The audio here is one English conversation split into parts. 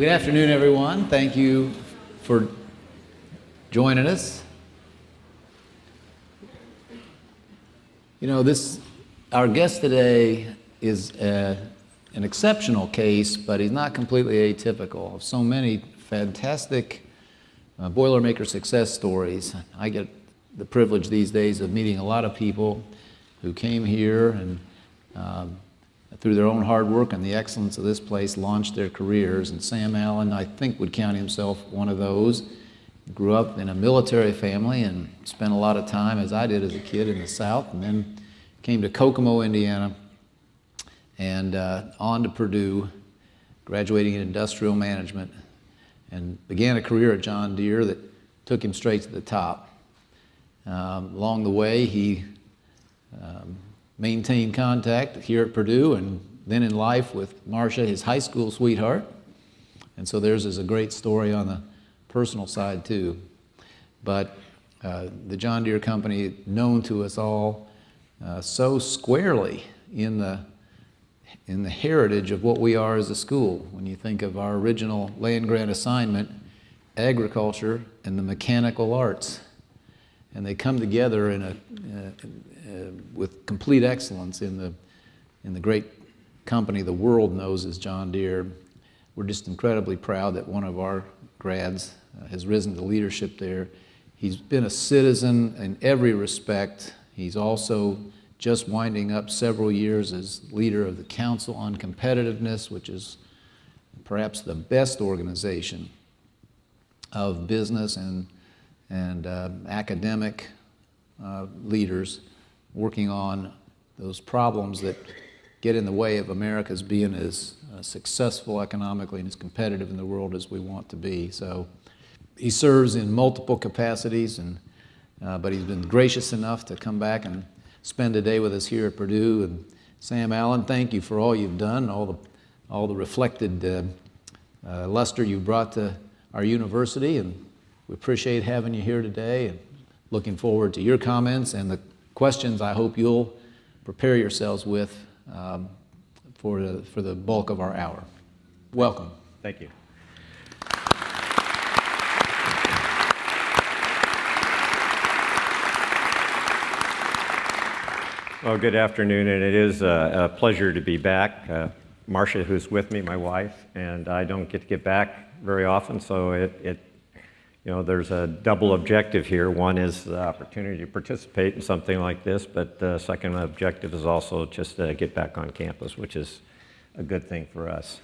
Well, good afternoon, everyone. Thank you for joining us. You know, this, our guest today is uh, an exceptional case, but he's not completely atypical of so many fantastic uh, Boilermaker success stories. I get the privilege these days of meeting a lot of people who came here and um, through their own hard work and the excellence of this place launched their careers. And Sam Allen, I think, would count himself one of those. Grew up in a military family and spent a lot of time, as I did as a kid, in the South, and then came to Kokomo, Indiana, and uh, on to Purdue, graduating in industrial management, and began a career at John Deere that took him straight to the top. Um, along the way, he um, maintained contact here at Purdue and then in life with Marcia, his high school sweetheart. And so theirs is a great story on the personal side too. But uh, the John Deere Company, known to us all uh, so squarely in the, in the heritage of what we are as a school. When you think of our original land grant assignment, agriculture and the mechanical arts. And they come together in a, uh, with complete excellence in the, in the great company the world knows as John Deere. We're just incredibly proud that one of our grads uh, has risen to leadership there. He's been a citizen in every respect. He's also just winding up several years as leader of the Council on Competitiveness, which is perhaps the best organization of business and, and uh, academic uh, leaders working on those problems that get in the way of America's being as uh, successful economically and as competitive in the world as we want to be. So he serves in multiple capacities, and, uh, but he's been gracious enough to come back and spend a day with us here at Purdue. And Sam Allen, thank you for all you've done, all the, all the reflected uh, uh luster you brought to our university, and we appreciate having you here today and looking forward to your comments and the questions I hope you'll prepare yourselves with um, for, the, for the bulk of our hour. Welcome. Thank you. Well, good afternoon, and it is a, a pleasure to be back. Uh, Marcia, who's with me, my wife, and I don't get to get back very often, so it, it you know, there's a double objective here. One is the opportunity to participate in something like this, but the second objective is also just to get back on campus, which is a good thing for us.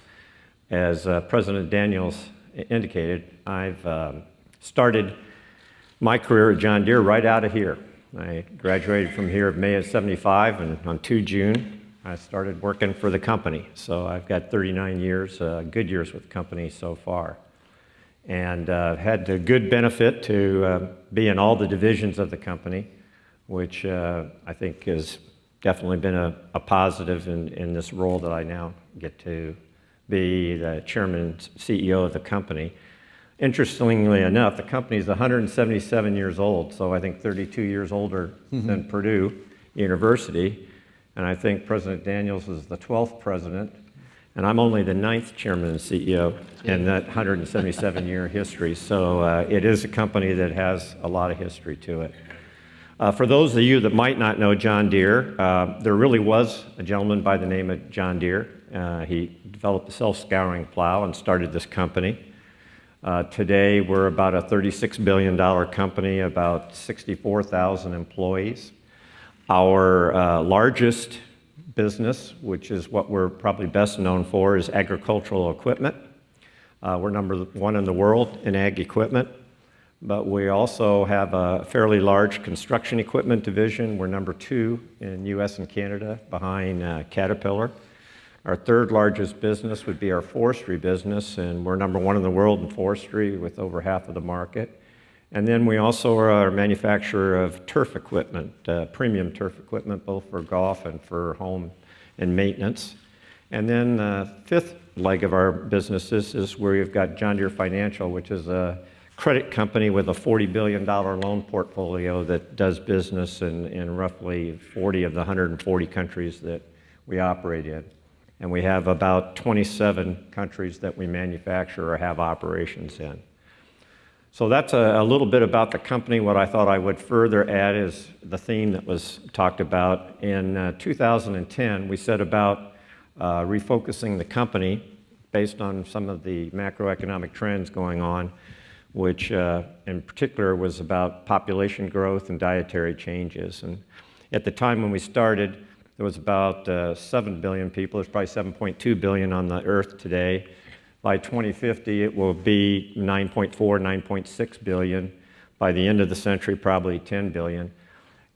As uh, President Daniels indicated, I've um, started my career at John Deere right out of here. I graduated from here in May of 75, and on 2 June, I started working for the company. So I've got 39 years, uh, good years with the company so far and uh, had the good benefit to uh, be in all the divisions of the company, which uh, I think has definitely been a, a positive in, in this role that I now get to be the chairman and CEO of the company. Interestingly enough, the company is 177 years old, so I think 32 years older mm -hmm. than Purdue University. And I think President Daniels is the 12th president and I'm only the ninth chairman and CEO in that 177-year history. So uh, it is a company that has a lot of history to it. Uh, for those of you that might not know John Deere, uh, there really was a gentleman by the name of John Deere. Uh, he developed the self-scouring plow and started this company. Uh, today, we're about a $36 billion company, about 64,000 employees. Our uh, largest business, which is what we're probably best known for, is agricultural equipment. Uh, we're number one in the world in ag equipment, but we also have a fairly large construction equipment division. We're number two in US and Canada behind uh, Caterpillar. Our third largest business would be our forestry business, and we're number one in the world in forestry with over half of the market. And then we also are a manufacturer of turf equipment, uh, premium turf equipment, both for golf and for home and maintenance. And then the uh, fifth leg of our businesses is where you've got John Deere Financial, which is a credit company with a $40 billion loan portfolio that does business in, in roughly 40 of the 140 countries that we operate in. And we have about 27 countries that we manufacture or have operations in. So that's a, a, little bit about the company. What I thought I would further add is the theme that was talked about. In uh, 2010, we set about uh, refocusing the company based on some of the macroeconomic trends going on, which uh, in particular was about population growth and dietary changes. And at the time when we started, there was about uh, 7 billion people. There's probably 7.2 billion on the earth today. By 2050, it will be 9.4, 9.6 billion. By the end of the century, probably 10 billion.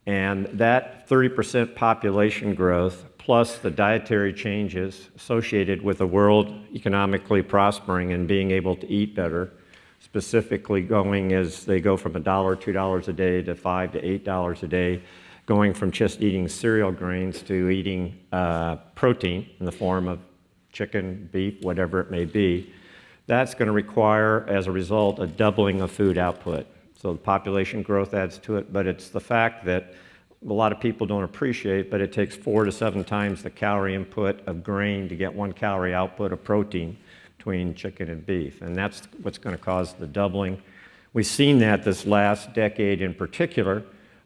And that 30% population growth, plus the dietary changes associated with the world economically prospering and being able to eat better, specifically going as they go from a dollar, two dollars a day to five to eight dollars a day, going from just eating cereal grains to eating uh, protein in the form of chicken, beef, whatever it may be, that's going to require, as a result, a doubling of food output. So the population growth adds to it, but it's the fact that a lot of people don't appreciate, but it takes four to seven times the calorie input of grain to get one calorie output of protein between chicken and beef. And that's what's going to cause the doubling. We've seen that this last decade in particular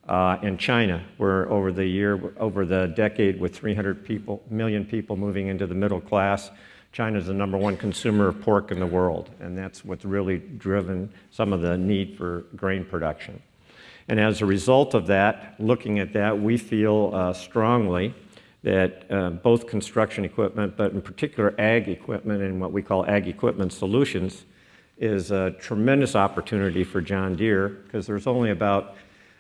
uh, in China, where over the year, over the decade, with 300 people, million people moving into the middle class, China is the number one consumer of pork in the world, and that's what's really driven some of the need for grain production. And as a result of that, looking at that, we feel uh, strongly that uh, both construction equipment, but in particular ag equipment and what we call ag equipment solutions, is a tremendous opportunity for John Deere because there's only about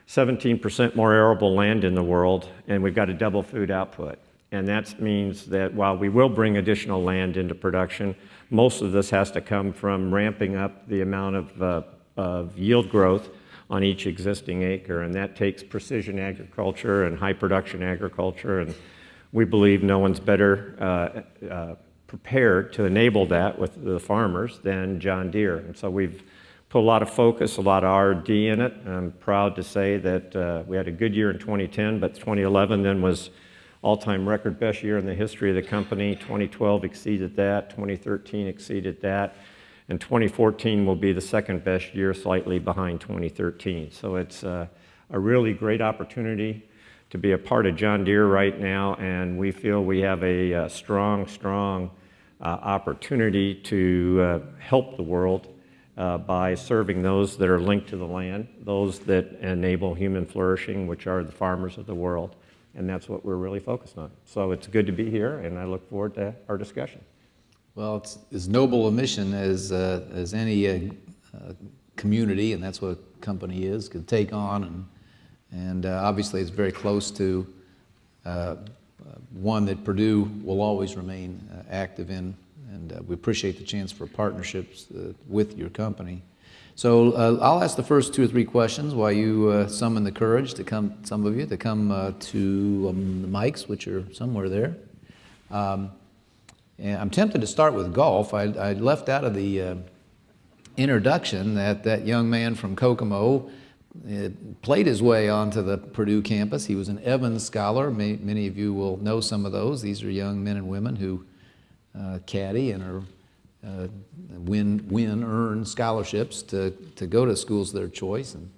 17% more arable land in the world, and we've got to double food output. And that means that while we will bring additional land into production, most of this has to come from ramping up the amount of, uh, of yield growth on each existing acre. And that takes precision agriculture and high production agriculture. And we believe no one's better uh, uh, prepared to enable that with the farmers than John Deere. And so we've put a lot of focus, a lot of R&D in it. I'm proud to say that uh, we had a good year in 2010, but 2011 then was all-time record best year in the history of the company. 2012 exceeded that, 2013 exceeded that, and 2014 will be the second best year, slightly behind 2013. So it's uh, a really great opportunity to be a part of John Deere right now, and we feel we have a, a uh, strong, strong uh, opportunity to uh, help the world uh, by serving those that are linked to the land, those that enable human flourishing, which are the farmers of the world. And that's what we're really focused on. So it's good to be here, and I look forward to our discussion. Well, it's as noble a mission as, uh, as any uh, uh community, and that's what a company is, could take on. And, and uh, obviously, it's very close to uh, one that Purdue will always remain active in and uh, we appreciate the chance for partnerships uh, with your company. So uh, I'll ask the first two or three questions while you uh, summon the courage to come, some of you, to come uh, to um, the mics, which are somewhere there. Um, and I'm tempted to start with golf. I, I left out of the uh, introduction that that young man from Kokomo played his way onto the Purdue campus. He was an Evans Scholar. May, many of you will know some of those. These are young men and women who uh, caddy and are uh, win, win, earn scholarships to, to go to schools of their choice, and,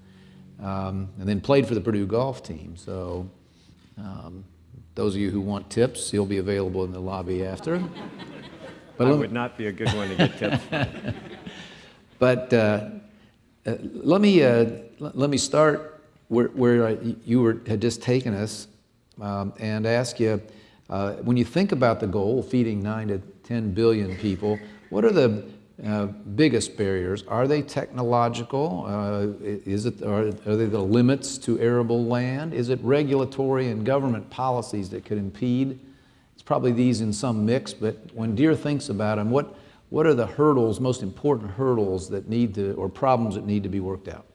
um, and then played for the Purdue golf team. So um, those of you who want tips, he'll be available in the lobby after. But I would not be a good one to get tips. but uh, uh, let me uh, let me start where, where you were, had just taken us, um, and ask you uh, when you think about the goal, feeding 9 to 10 billion people, what are the uh, biggest barriers? Are they technological? Uh, is it, are, are they the limits to arable land? Is it regulatory and government policies that could impede? It's probably these in some mix, but when Deere thinks about them, what, what are the hurdles, most important hurdles that need to, or problems that need to be worked out?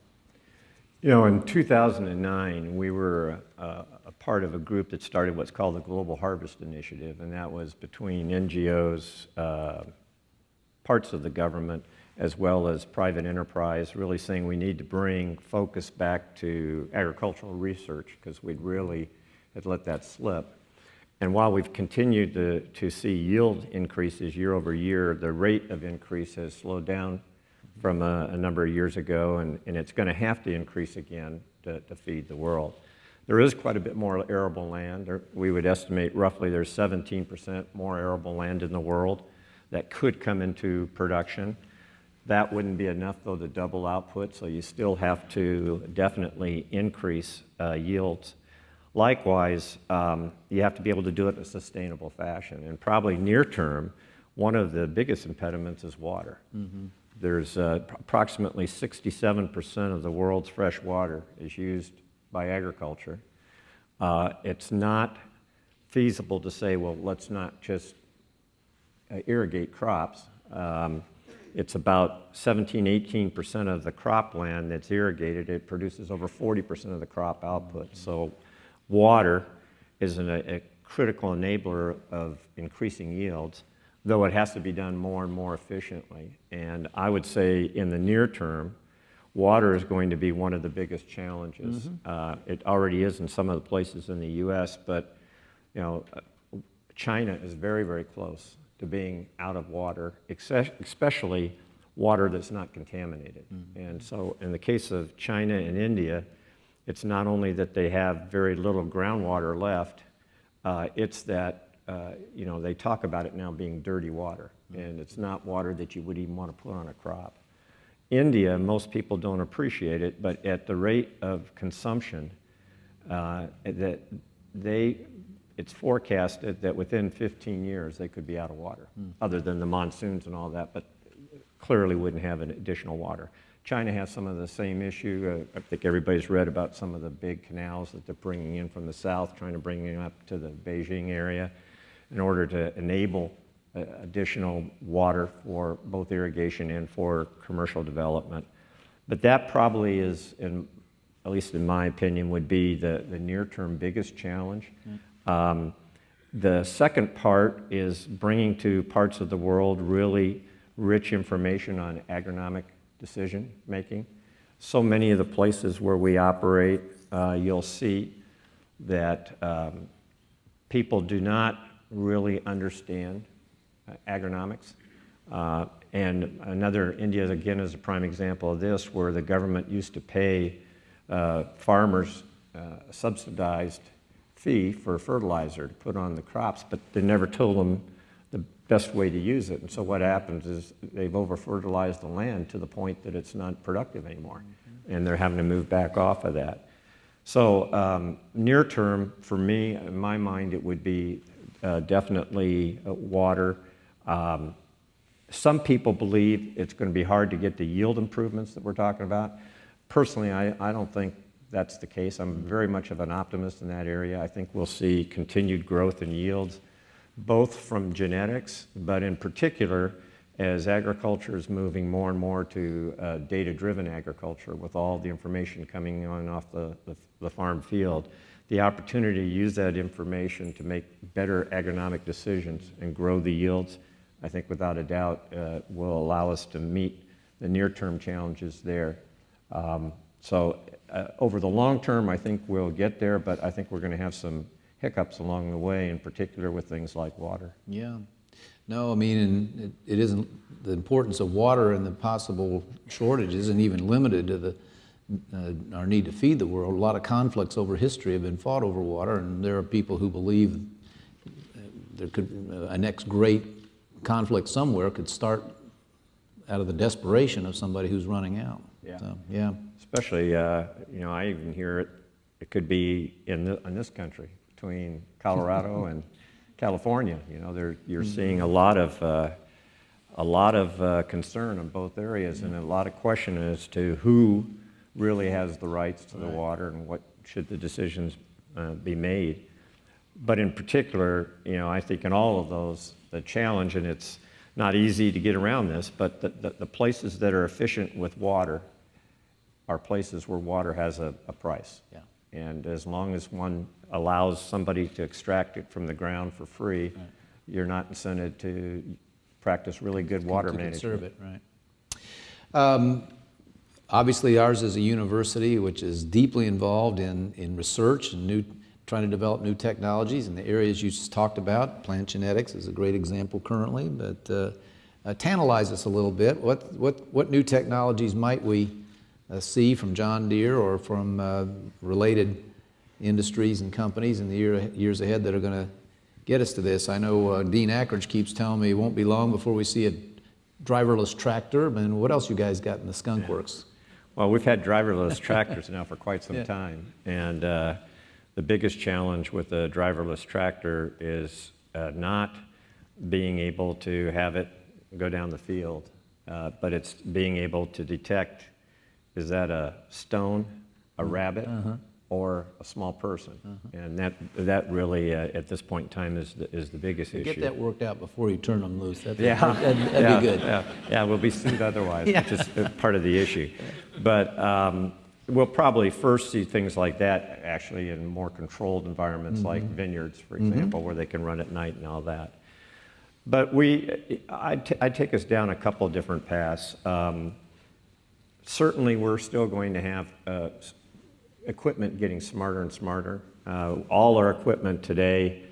You know, in 2009, we were uh, part of a group that started what's called the Global Harvest Initiative, and that was between NGOs, uh, parts of the government, as well as private enterprise, really saying we need to bring focus back to agricultural research because we'd really had let that slip. And while we've continued to, to see yield increases year over year, the rate of increase has slowed down from a, a number of years ago, and, and it's going to have to increase again to, to feed the world. There is quite a bit more arable land. There, we would estimate roughly there's 17% more arable land in the world that could come into production. That wouldn't be enough, though, to double output, so you still have to definitely increase uh, yields. Likewise, um, you have to be able to do it in a sustainable fashion. And probably near term, one of the biggest impediments is water. Mm-hmm. There's uh, approximately 67% of the world's fresh water is used by agriculture. Uh, it's not feasible to say, well, let's not just uh, irrigate crops. Um, it's about 17, 18% of the cropland that's irrigated. It produces over 40% of the crop output. So water is an, a, a critical enabler of increasing yields, though it has to be done more and more efficiently. And I would say in the near term, water is going to be one of the biggest challenges. Mm-hmm. Uh, it already is in some of the places in the U.S., but you know, uh, China is very, very close to being out of water, especially water that's not contaminated. Mm-hmm. And so, in the case of China and India, it's not only that they have very little groundwater left, uh, it's that uh, you know they talk about it now being dirty water, mm-hmm. and it's not water that you would even want to put on a crop. India, most people don't appreciate it, but at the rate of consumption, uh, that they, it's forecasted that within 15 years they could be out of water, mm. other than the monsoons and all that, but clearly wouldn't have an additional water. China has some of the same issue. Uh, I think everybody's read about some of the big canals that they're bringing in from the south, trying to bring them up to the Beijing area in order to enable additional water for both irrigation and for commercial development. But that probably is, in, at least in my opinion, would be the, the near-term biggest challenge. Mm. Um, the second part is bringing to parts of the world really rich information on agronomic decision making. So many of the places where we operate, uh, you'll see that um, people do not really understand agronomics. Uh, and another, India again is a prime example of this, where the government used to pay uh, farmers a subsidized fee for fertilizer to put on the crops, but they never told them the best way to use it. And so what happens is they've over-fertilized the land to the point that it's not productive anymore. Mm-hmm. And they're having to move back off of that. So um, near term, for me, in my mind, it would be uh, definitely uh, water, um, some people believe it's going to be hard to get the yield improvements that we're talking about. Personally, I, I don't think that's the case. I'm very much of an optimist in that area. I think we'll see continued growth in yields, both from genetics, but in particular, as agriculture is moving more and more to uh, data-driven agriculture with all the information coming on off the, the, the farm field, the opportunity to use that information to make better agronomic decisions and grow the yields I think without a doubt uh, will allow us to meet the near-term challenges there. Um, so uh, over the long term, I think we'll get there, but I think we're going to have some hiccups along the way, in particular with things like water. Yeah. No, I mean, it, it isn't, the importance of water and the possible shortage isn't even limited to the, uh, our need to feed the world. A lot of conflicts over history have been fought over water, and there are people who believe there could, uh, a next great conflict somewhere could start out of the desperation of somebody who's running out. Yeah. So, yeah. Especially, uh, you know, I even hear it, it could be in, the, in this country between Colorado and California. You know, there, you're mm-hmm. seeing a lot of, uh, a lot of uh, concern in both areas and a lot of question as to who really has the rights to the water and what should the decisions uh, be made. But in particular, you know, I think in all of those, the challenge, and it's not easy to get around this, but the, the, the places that are efficient with water are places where water has a, a price. Yeah. And as long as one allows somebody to extract it from the ground for free, right. you're not incented to practice really good water to management. Conserve it, right. Um, obviously, ours is a university which is deeply involved in, in research and new trying to develop new technologies in the areas you just talked about. Plant genetics is a great example currently, but uh, uh, tantalize us a little bit. What, what, what new technologies might we uh, see from John Deere or from uh, related industries and companies in the year, years ahead that are going to get us to this? I know uh, Dean Akridge keeps telling me it won't be long before we see a driverless tractor. And what else you guys got in the skunk works? Well, we've had driverless tractors now for quite some Yeah. time. And uh, the biggest challenge with a driverless tractor is uh, not being able to have it go down the field, uh, but it's being able to detect, is that a stone, a rabbit, or a small person? And that, that really, uh, at this point in time, is the, is the biggest issue. Get that worked out before you turn them loose. That'd, Yeah. that'd, that'd yeah, be good. Yeah, yeah, we'll be sued otherwise, Yeah. which is uh, part of the issue. But um, we'll probably first see things like that actually in more controlled environments like Mm-hmm. vineyards, for example, where they can run at night and all that. But we, I'd, t- I'd take us down a couple of different paths. Um, certainly, we're still going to have uh, equipment getting smarter and smarter. Uh, all our equipment today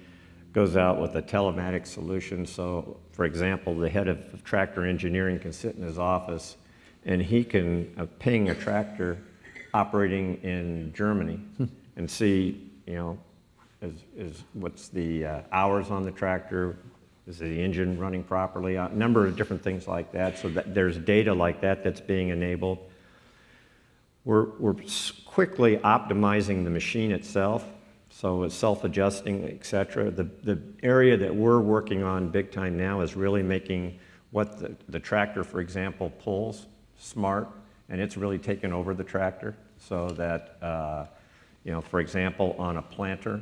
goes out with a telematics solution. So, for example, the head of tractor engineering can sit in his office and he can uh, ping a tractor operating in Germany and see, you know, is, is what's the uh, hours on the tractor, is the engine running properly, a number of different things like that. So that there's data like that that's being enabled. We're, we're quickly optimizing the machine itself, so it's self-adjusting, et cetera. The, the area that we're working on big time now is really making what the, the tractor, for example, pulls smart, and it's really taken over the tractor so that, uh, you know, for example, on a planter,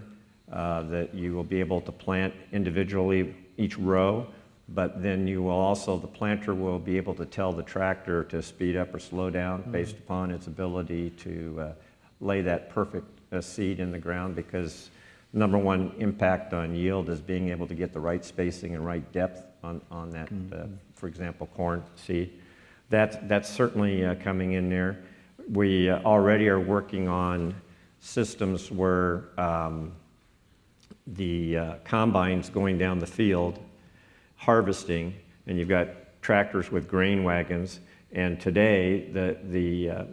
uh, that you will be able to plant individually each row, but then you will also, the planter will be able to tell the tractor to speed up or slow down based upon its ability to uh, lay that perfect uh, seed in the ground because number one impact on yield is being able to get the right spacing and right depth on, on that, uh, for example, corn seed. That's, that's certainly uh, coming in there. We uh, already are working on systems where um, the uh, combines going down the field harvesting, and you've got tractors with grain wagons. And today, the, the uh,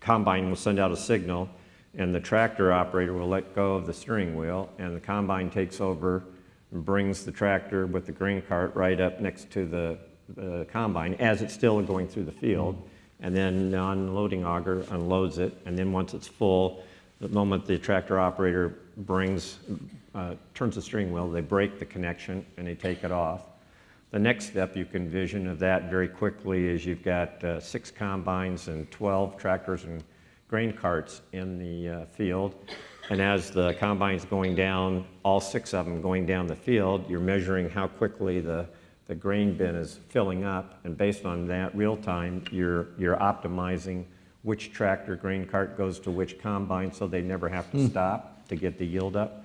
combine will send out a signal, and the tractor operator will let go of the steering wheel, and the combine takes over and brings the tractor with the grain cart right up next to the, the combine as it's still going through the field. And then the unloading auger unloads it, and then once it's full, the moment the tractor operator brings, uh, turns the steering wheel, they break the connection and they take it off. The next step you can envision of that very quickly is you've got uh, six combines and 12 tractors and grain carts in the uh, field. And as the combine's going down, all six of them going down the field, you're measuring how quickly the, the grain bin is filling up. And based on that real time, you're, you're optimizing which tractor grain cart goes to which combine so they never have to hmm. stop to get the yield up.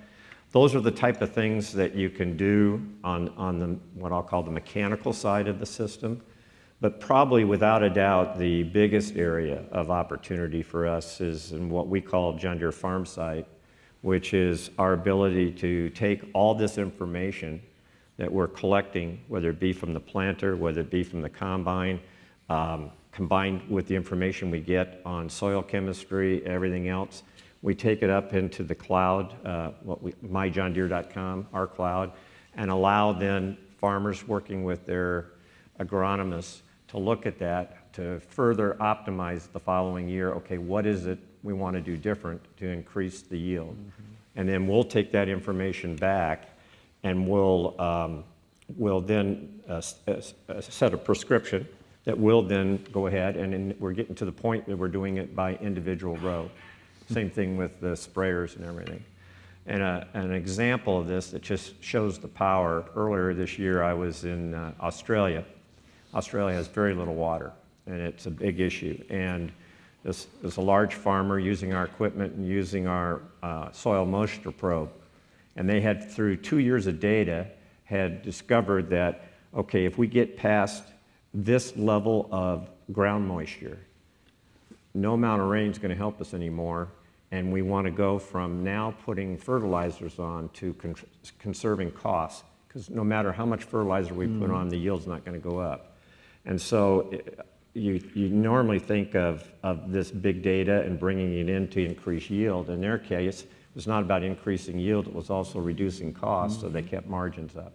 Those are the type of things that you can do on, on the, what I'll call the mechanical side of the system. But probably without a doubt, the biggest area of opportunity for us is in what we call John Deere FarmSight, which is our ability to take all this information that we're collecting, whether it be from the planter, whether it be from the combine, um, combined with the information we get on soil chemistry, everything else. We take it up into the cloud, uh, what we, myjohndeere.com, our cloud, and allow then farmers working with their agronomists to look at that to further optimize the following year. Okay, what is it we want to do different to increase the yield? And then we'll take that information back and we'll, um, we'll then uh, uh, uh, set a prescription that will then go ahead and then we're getting to the point that we're doing it by individual row. Same thing with the sprayers and everything. And a, an example of this that just shows the power, earlier this year I was in uh, Australia. Australia has very little water and it's a big issue. And this is a large farmer using our equipment and using our uh, soil moisture probe. And they had, through two years of data, had discovered that, okay, if we get past this level of ground moisture, no amount of rain is going to help us anymore. And we want to go from now putting fertilizers on to con- conserving costs, because no matter how much fertilizer we put mm. on, the yield's not going to go up. And so i- you, you normally think of, of this big data and bringing it in to increase yield. In their case, it was not about increasing yield, it was also reducing costs, so they kept margins up.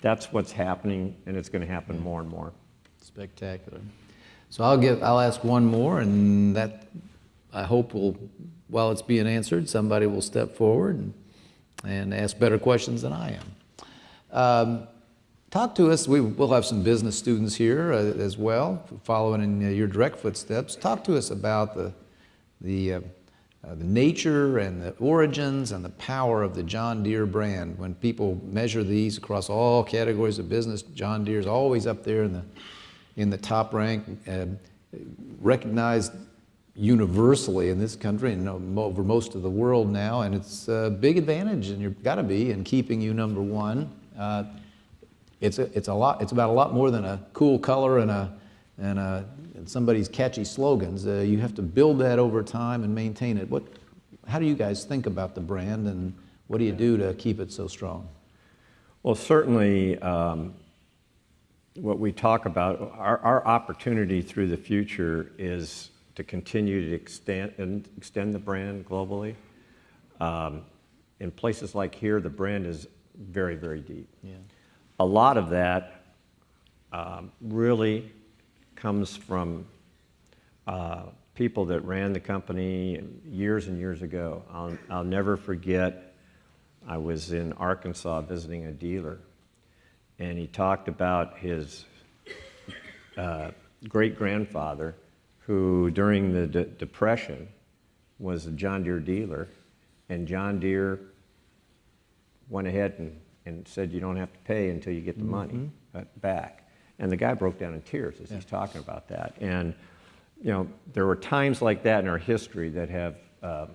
That's what's happening, and it's going to happen more and more. Spectacular. So I'll give, I'll ask one more, and that, I hope will, while it's being answered, somebody will step forward and, and ask better questions than I am. Um, Talk to us, we, we'll have some business students here uh, as well, following in uh, your direct footsteps. Talk to us about the, the, uh, uh, the nature and the origins and the power of the John Deere brand. When people measure these across all categories of business, John Deere is always up there in the, in the top rank, uh, recognized universally in this country and over most of the world now, and it's a big advantage, and you've got to be in keeping you number one. Uh, it's a, it's a lot. It's about a lot more than a cool color and a and, a, and somebody's catchy slogans. Uh, you have to build that over time and maintain it. What? How do you guys think about the brand, and what do you do to keep it so strong? Well, certainly, um, what we talk about, our, our opportunity through the future is to continue to extend, and extend the brand globally. Um, in places like here, the brand is very, very deep. Yeah. A lot of that um, really comes from uh, people that ran the company years and years ago. I'll, I'll never forget, I was in Arkansas visiting a dealer, and he talked about his uh, great grandfather, who during the de- Depression was a John Deere dealer, and John Deere went ahead and, and said, You don't have to pay until you get the money uh, back. And the guy broke down in tears as he's talking about that. And, you know, there were times like that in our history that have uh,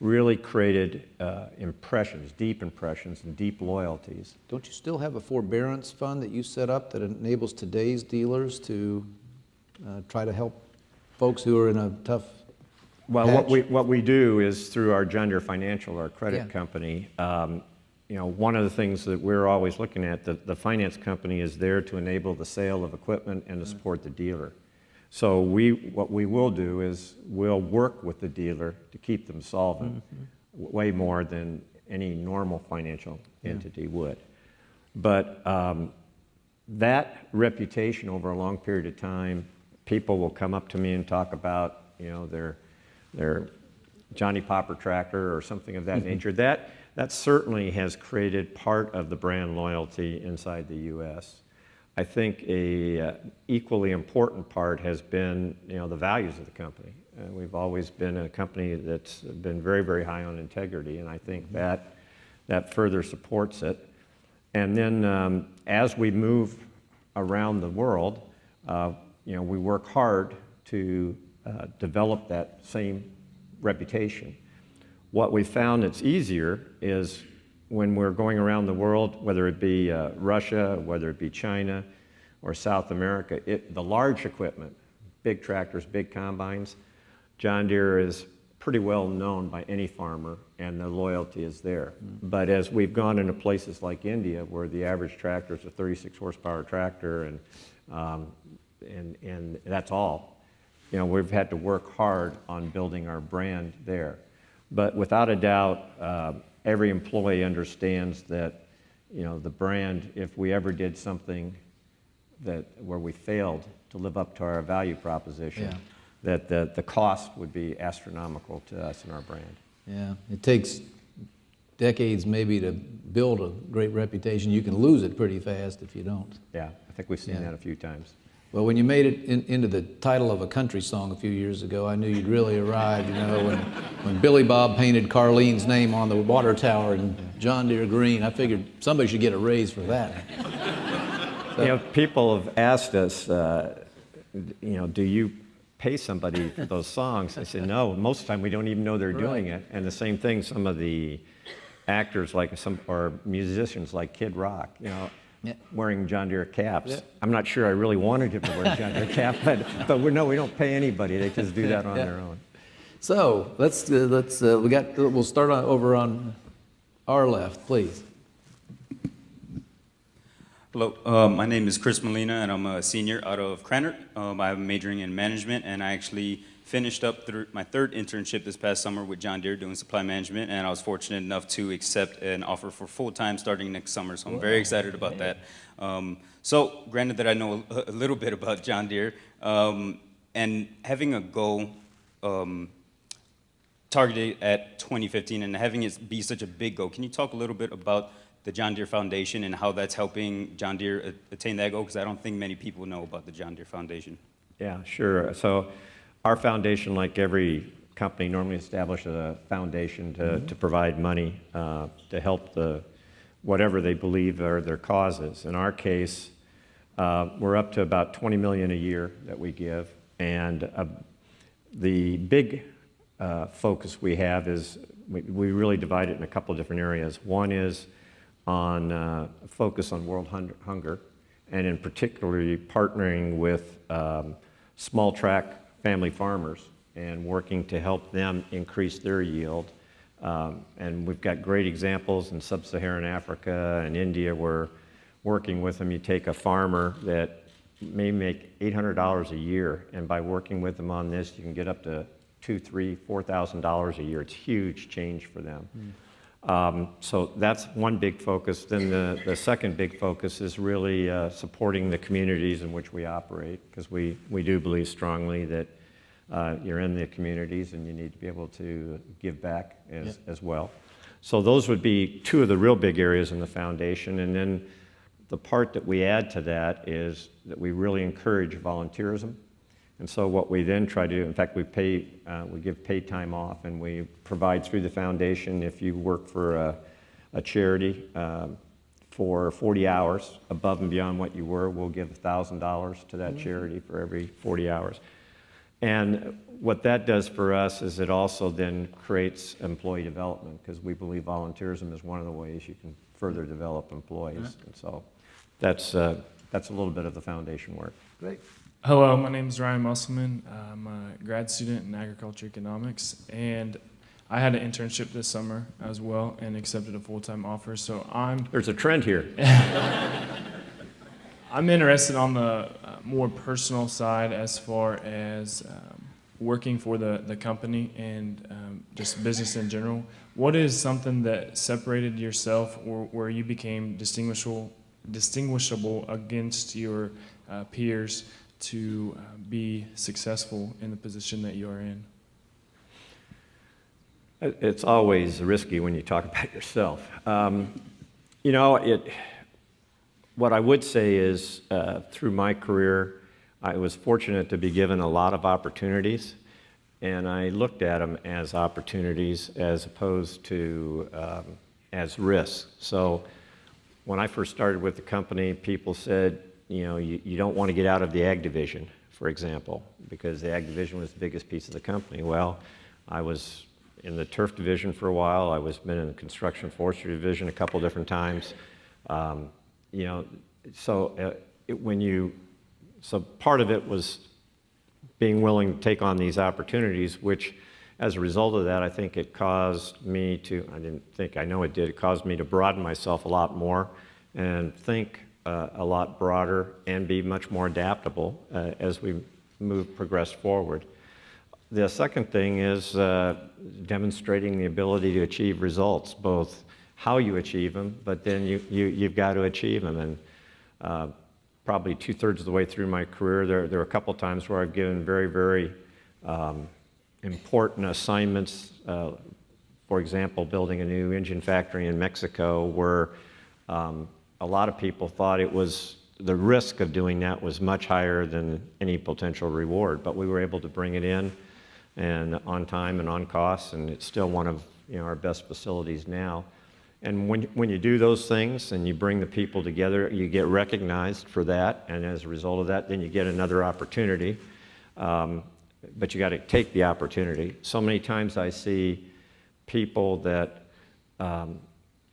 really created uh, impressions, deep impressions, and deep loyalties. Don't you still have a forbearance fund that you set up that enables today's dealers to uh, try to help folks who are in a tough Well, what we, what we do is through our John Deere Financial, our credit Yeah. company, um, you know, one of the things that we're always looking at, the, the finance company is there to enable the sale of equipment and to mm. support the dealer. So we, what we will do is we'll work with the dealer to keep them solvent mm-hmm. w- way more than any normal financial entity would. But um, that reputation over a long period of time, people will come up to me and talk about, you know, their, their Johnny Popper tractor or something of that mm-hmm. nature. That, that certainly has created part of the brand loyalty inside the U.S. I think a uh, equally important part has been, you know, the values of the company. Uh, we've always been a company that's been very, very high on integrity, and I think that that further supports it. And then um, as we move around the world, uh, you know, we work hard to uh, develop that same reputation. What we found that's easier is when we're going around the world, whether it be uh, Russia, whether it be China, or South America, it, the large equipment, big tractors, big combines, John Deere is pretty well known by any farmer, and the loyalty is there. But as we've gone into places like India, where the average tractor is a 36 horsepower tractor, and, um, and, and that's all, you know, we've had to work hard on building our brand there. But without a doubt, uh, every employee understands that, you know, the brand, if we ever did something that, where we failed to live up to our value proposition, Yeah. that the, the cost would be astronomical to us and our brand. Yeah, it takes decades maybe to build a great reputation. You can lose it pretty fast if you don't. Yeah, I think we've seen Yeah. that a few times. Well, when you made it in, into the title of a country song a few years ago, I knew you'd really arrived. You know, when, when Billy Bob painted Charlene's name on the water tower in John Deere green, I figured somebody should get a raise for that. You know, people have asked us, uh, you know, do you pay somebody for those songs? I said, no, most of the time we don't even know they're doing it. And the same thing, some of the actors like some, or musicians like Kid Rock, you know, Yeah. wearing John Deere caps. Yeah. I'm not sure I really wanted him to wear a John Deere cap, but, but we, no, we don't pay anybody. They just do that on Yeah. their own. So let's, uh, let's, uh, we got, we'll start on, over on our left, please. Hello, uh, my name is Chris Molina, and I'm a senior out of Cranard. Um, I'm majoring in management, and I actually finished up through my third internship this past summer with John Deere doing supply management, and I was fortunate enough to accept an offer for full-time starting next summer, so I'm very excited about that. Um, so, granted that I know a, a little bit about John Deere, um, and having a goal um, targeted at 2015 and having it be such a big goal, can you talk a little bit about the John Deere Foundation and how that's helping John Deere attain that goal? Because I don't think many people know about the John Deere Foundation. Yeah, sure. So our foundation, like every company, normally establishes a foundation to, to provide money uh, to help the, whatever they believe are their causes. In our case, uh, we're up to about 20 million a year that we give. And uh, the big uh, focus we have is, we, we really divide it in a couple of different areas. One is on uh, focus on world hun- hunger, and in particularly partnering with um, small tract family farmers and working to help them increase their yield. Um, and we've got great examples in sub-Saharan Africa and India where working with them, you take a farmer that may make $800 a year, and by working with them on this, you can get up to two, three, four thousand dollars a year. It's huge change for them. Um, so that's one big focus. Then the, the second big focus is really uh, supporting the communities in which we operate, because we, we do believe strongly that uh, you're in the communities and you need to be able to give back as, as well. So those would be two of the real big areas in the foundation. And then the part that we add to that is that we really encourage volunteerism. And so what we then try to do, in fact, we pay, uh, we give paid time off, and we provide through the foundation if you work for a, a charity um, for 40 hours above and beyond what you were, we'll give $1,000 to that charity for every 40 hours. And what that does for us is it also then creates employee development because we believe volunteerism is one of the ways you can further develop employees. And so that's, uh, that's a little bit of the foundation work. Great. Hello, my name is Ryan Musselman. I'm a grad student in agriculture economics, and I had an internship this summer as well and accepted a full-time offer. So I'm There's a trend here. I'm interested on the uh, more personal side as far as um, working for the, the company and um, just business in general. What is something that separated yourself or where you became distinguishable, distinguishable against your uh, peers to uh, be successful in the position that you are in? It's always risky when you talk about yourself. Um, you know, it, what I would say is uh, through my career, I was fortunate to be given a lot of opportunities, and I looked at them as opportunities as opposed to um, as risks. So when I first started with the company, people said, you know, you, you don't want to get out of the ag division, for example, because the ag division was the biggest piece of the company. Well, I was in the turf division for a while. I was been in the construction forestry division a couple different times. Um, you know, so uh, it, when you, so part of it was being willing to take on these opportunities, which as a result of that, I think it caused me to, I didn't think, I know it did, it caused me to broaden myself a lot more and think uh, a lot broader and be much more adaptable uh, as we move, progress forward. The second thing is uh, demonstrating the ability to achieve results, both how you achieve them, but then you, you, you've got to achieve them. And uh, probably two thirds of the way through my career, there, there are a couple times where I've given very, very um, important assignments. Uh, for example, building a new engine factory in Mexico, where um, a lot of people thought it was the risk of doing that was much higher than any potential reward. But we were able to bring it in and on time and on cost, and it's still one of you know, our best facilities now. And when, when you do those things and you bring the people together, you get recognized for that, and as a result of that, then you get another opportunity. Um, but you got to take the opportunity. So many times I see people that um,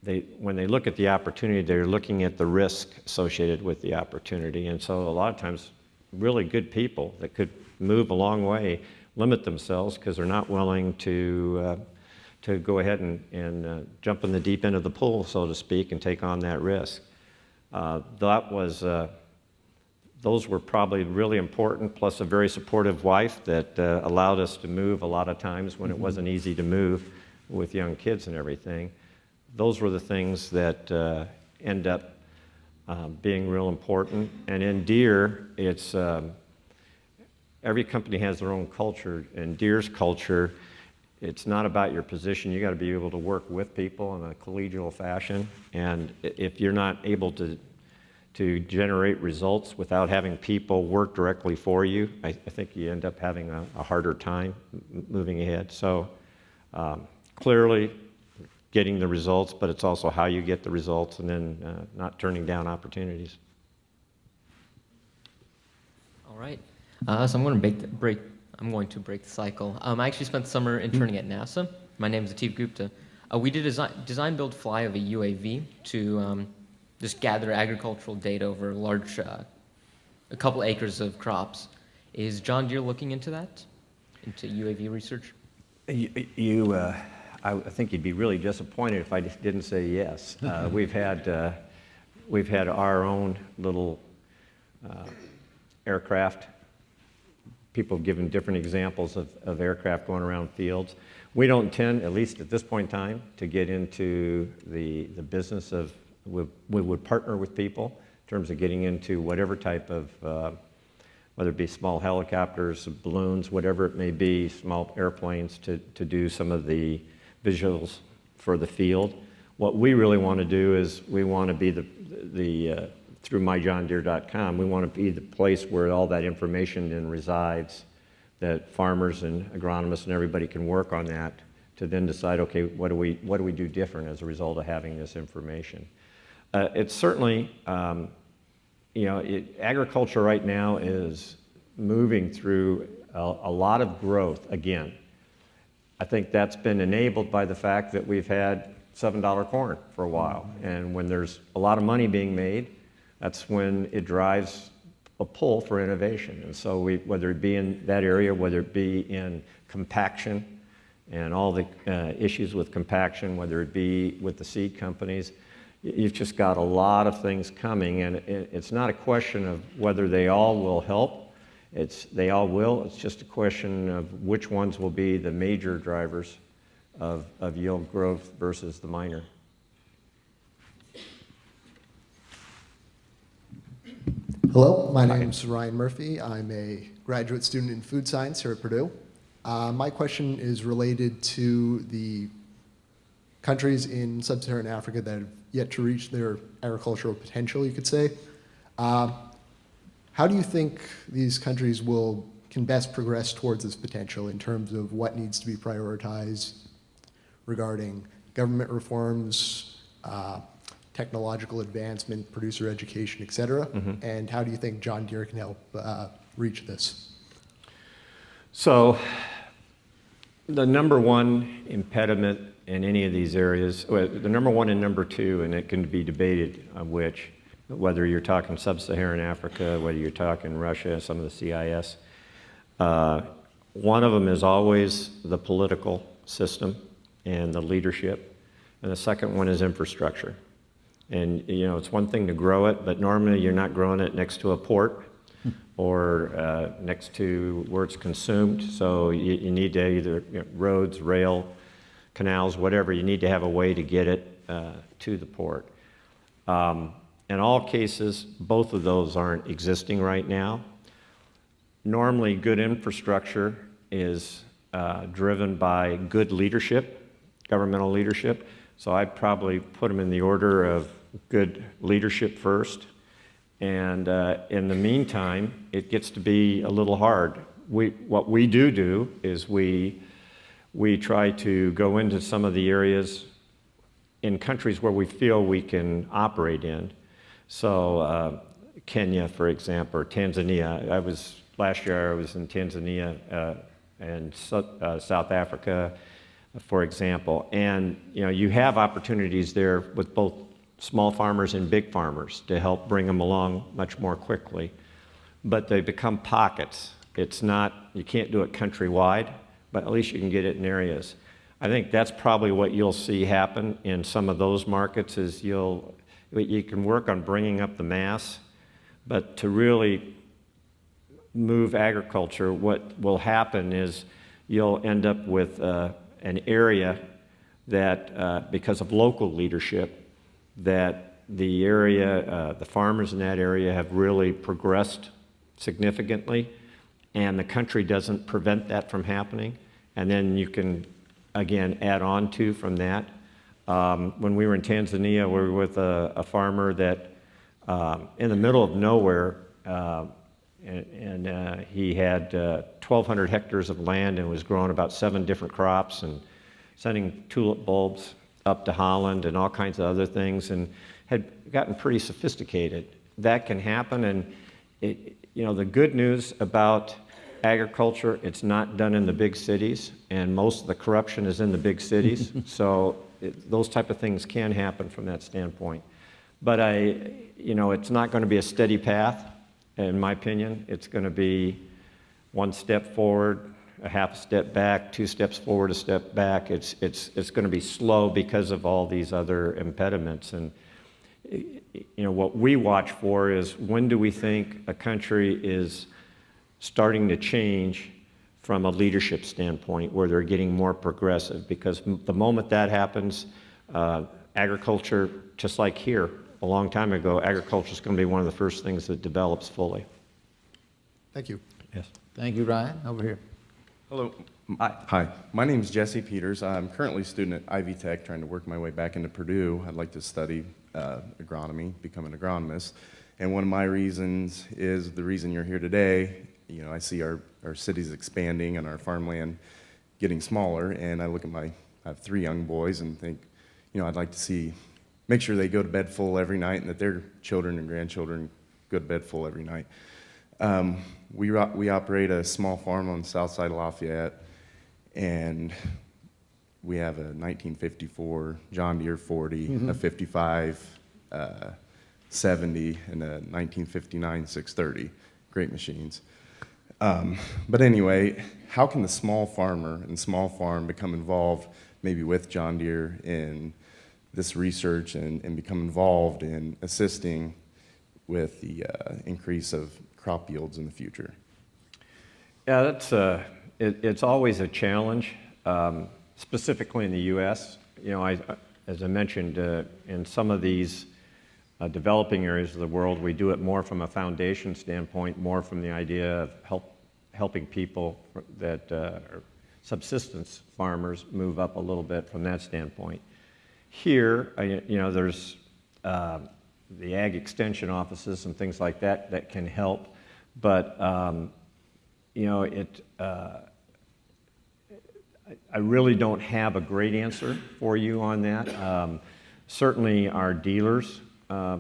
they, when they look at the opportunity, they're looking at the risk associated with the opportunity. And so a lot of times, really good people that could move a long way limit themselves because they're not willing to, uh, to go ahead and, and uh, jump in the deep end of the pool, so to speak, and take on that risk. Uh, that was, uh, those were probably really important, plus a very supportive wife that uh, allowed us to move a lot of times when it wasn't easy to move with young kids and everything. Those were the things that uh, end up um, being real important. And in Deere, it's um, every company has their own culture. In Deere's culture, it's not about your position. You got to be able to work with people in a collegial fashion. And if you're not able to to generate results without having people work directly for you, I, I think you end up having a, a harder time moving ahead. So um, clearly, getting the results, but it's also how you get the results, and then uh, not turning down opportunities. All right. Uh, so I'm going to break, the, break. I'm going to break the cycle. Um, I actually spent the summer interning at NASA. My name is Atif Gupta. Uh, we did a design, design build fly of a UAV to um, just gather agricultural data over a large, uh, a couple acres of crops. Is John Deere looking into that, into UAV research? You, you uh, I I think you'd be really disappointed if I didn't say yes. Uh, we've had, uh, we've had our own little uh, aircraft. People have given different examples of, of aircraft going around fields. We don't intend, at least at this point in time, to get into the, the business of, we, we would partner with people in terms of getting into whatever type of uh, whether it be small helicopters, balloons, whatever it may be, small airplanes to, to do some of the visuals for the field. What we really want to do is we want to be the, the uh, through myjohndeere.com, we want to be the place where all that information then resides, that farmers and agronomists and everybody can work on that to then decide, okay, what do we, what do we do different as a result of having this information? Uh, it's certainly, um, you know, it, agriculture right now is moving through a, a lot of growth again. I think that's been enabled by the fact that we've had $7 corn for a while. And when there's a lot of money being made, that's when it drives a pull for innovation. And so we, whether it be in that area, whether it be in compaction and all the uh, issues with compaction, whether it be with the seed companies, you've just got a lot of things coming. And it, it's not a question of whether they all will help. It's, they all will. It's just a question of which ones will be the major drivers of, of yield growth versus the minor. Hello, my name is Ryan Murphy. I'm a graduate student in food science here at Purdue. Uh, my question is related to the countries in sub-Saharan Africa that have yet to reach their agricultural potential, you could say. Uh, how do you think these countries will can best progress towards this potential in terms of what needs to be prioritized regarding government reforms, uh, technological advancement, producer education, et cetera? And how do you think John Deere can help uh, reach this? So, the number one impediment in any of these areas, well, the number one and number two, and it can be debated on which, whether you're talking sub-Saharan Africa, whether you're talking Russia, some of the CIS, uh, one of them is always the political system and the leadership, and the second one is infrastructure. And you know, it's one thing to grow it, but normally you're not growing it next to a port or uh, next to where it's consumed. So you, you need to either you know, roads, rail, canals, whatever. You need to have a way to get it uh, to the port. Um, in all cases, both of those aren't existing right now. Normally, good infrastructure is uh, driven by good leadership, governmental leadership. So I'd probably put them in the order of good leadership first. And uh, in the meantime, it gets to be a little hard. We, what we do do is we, we try to go into some of the areas in countries where we feel we can operate in. So uh, Kenya, for example, or Tanzania. I was last year. I was in Tanzania uh, and uh, South Africa, for example. And you know, you have opportunities there with both small farmers and big farmers to help bring them along much more quickly. But they become pockets. It's not, you can't do it countrywide, but at least you can get it in areas. I think that's probably what you'll see happen in some of those markets is you'll, you can work on bringing up the mass, but to really move agriculture, what will happen is you'll end up with uh, an area that, uh, because of local leadership, that the area, uh, the farmers in that area have really progressed significantly, and the country doesn't prevent that from happening. And then you can, again, add on to from that. Um, when we were in Tanzania, we were with a, a farmer that, um, in the middle of nowhere, uh, and, and uh, he had uh, 1,200 hectares of land and was growing about seven different crops and sending tulip bulbs up to Holland and all kinds of other things and had gotten pretty sophisticated. That can happen and it, you know, the good news about agriculture, it's not done in the big cities and most of the corruption is in the big cities. so it, those type of things can happen from that standpoint. But I, you know, it's not going to be a steady path in my opinion. It's going to be one step forward, a half step back, two steps forward, a step back. It's, it's, it's going to be slow because of all these other impediments. And, you know, what we watch for is when do we think a country is starting to change from a leadership standpoint where they're getting more progressive? Because the moment that happens, uh, agriculture, just like here, a long time ago, agriculture is going to be one of the first things that develops fully. Thank you. Yes. Thank you, Ryan. Over here. Hello. Hi. Hi. My name is Jesse Peters. I'm currently a student at Ivy Tech, trying to work my way back into Purdue. I'd like to study uh, agronomy, become an agronomist. And one of my reasons is the reason you're here today. You know, I see our, our cities expanding and our farmland getting smaller, and I look at my, I have three young boys and think, you know, I'd like to see make sure they go to bed full every night and that their children and grandchildren go to bed full every night. Um, we, we operate a small farm on the south side of Lafayette, and we have a 1954 John Deere 40, Mm-hmm. a 55 uh, 70, and a 1959 630. Great machines. Um, but anyway, how can the small farmer and small farm become involved maybe with John Deere in this research and, and become involved in assisting with the uh, increase of crop yields in the future? Yeah, that's uh, it, it's always a challenge, um, specifically in the U.S. You know, I, as I mentioned, uh, in some of these uh, developing areas of the world, we do it more from a foundation standpoint, more from the idea of help, helping people that uh, subsistence farmers move up a little bit from that standpoint. Here, you know, there's uh, the ag extension offices and things like that that can help, but um, you know, it. Uh, I really don't have a great answer for you on that. Um, certainly, our dealers uh,